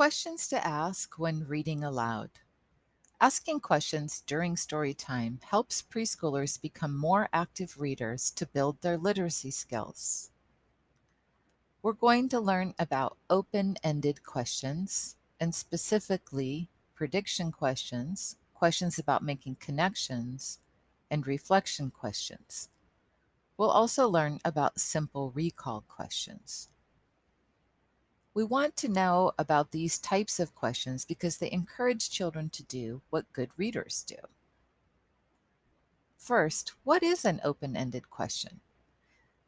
Questions to ask when reading aloud. Asking questions during story time helps preschoolers become more active readers to build their literacy skills. We're going to learn about open-ended questions, and specifically prediction questions, questions about making connections, and reflection questions. We'll also learn about simple recall questions. We want to know about these types of questions because they encourage children to do what good readers do. First, what is an open-ended question?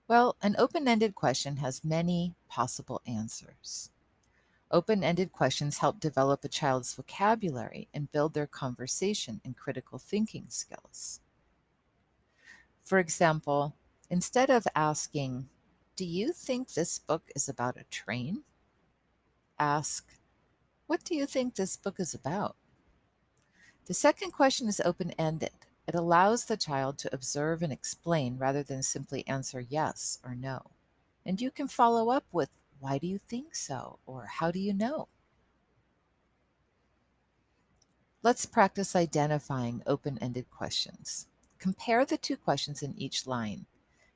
Well, an open-ended question has many possible answers. Open-ended questions help develop a child's vocabulary and build their conversation and critical thinking skills. For example, instead of asking, do you think this book is about a train? Ask, What do you think this book is about? The second question is open ended. It allows the child to observe and explain rather than simply answer yes or no. And you can follow up with, Why do you think so? or How do you know? Let's practice identifying open ended questions. Compare the two questions in each line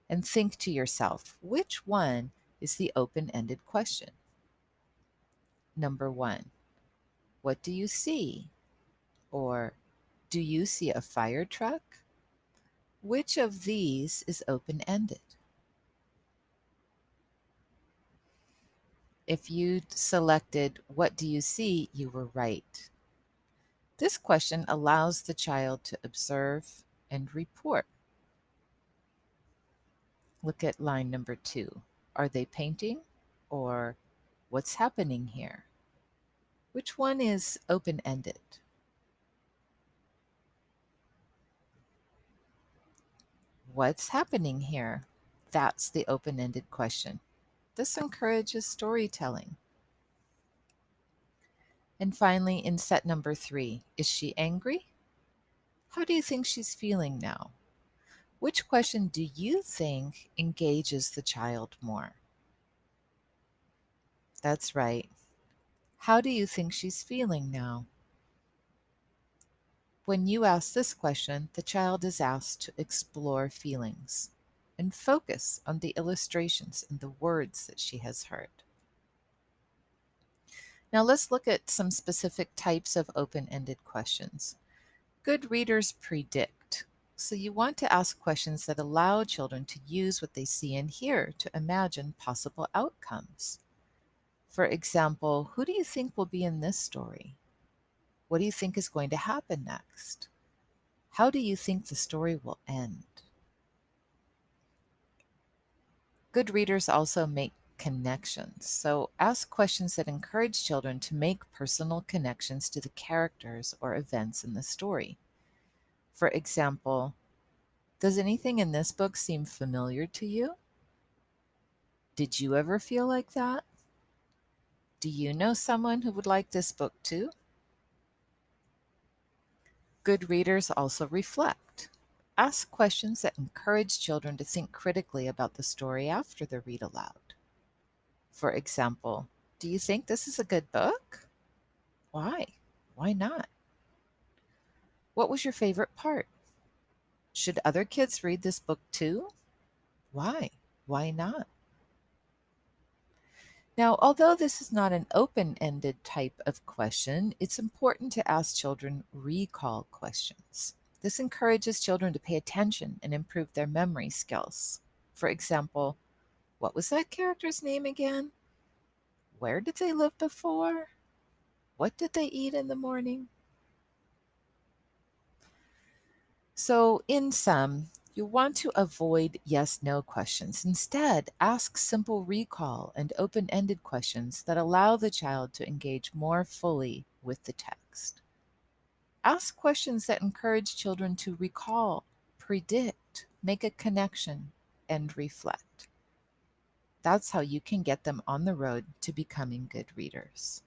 and think to yourself which one is the open ended question. Number one, what do you see? Or do you see a fire truck? Which of these is open-ended? If you selected what do you see, you were right. This question allows the child to observe and report. Look at line number two. Are they painting or what's happening here? Which one is open-ended? What's happening here? That's the open-ended question. This encourages storytelling. And finally, in set number three, is she angry? How do you think she's feeling now? Which question do you think engages the child more? That's right. How do you think she's feeling now? When you ask this question, the child is asked to explore feelings and focus on the illustrations and the words that she has heard. Now let's look at some specific types of open-ended questions. Good readers predict. So you want to ask questions that allow children to use what they see and hear to imagine possible outcomes. For example, who do you think will be in this story? What do you think is going to happen next? How do you think the story will end? Good readers also make connections. So ask questions that encourage children to make personal connections to the characters or events in the story. For example, does anything in this book seem familiar to you? Did you ever feel like that? Do you know someone who would like this book too? Good readers also reflect. Ask questions that encourage children to think critically about the story after the read aloud. For example, do you think this is a good book? Why? Why not? What was your favorite part? Should other kids read this book too? Why? Why not? Now, although this is not an open-ended type of question, it's important to ask children recall questions. This encourages children to pay attention and improve their memory skills. For example, what was that character's name again? Where did they live before? What did they eat in the morning? So in sum, you want to avoid yes-no questions. Instead, ask simple recall and open-ended questions that allow the child to engage more fully with the text. Ask questions that encourage children to recall, predict, make a connection, and reflect. That's how you can get them on the road to becoming good readers.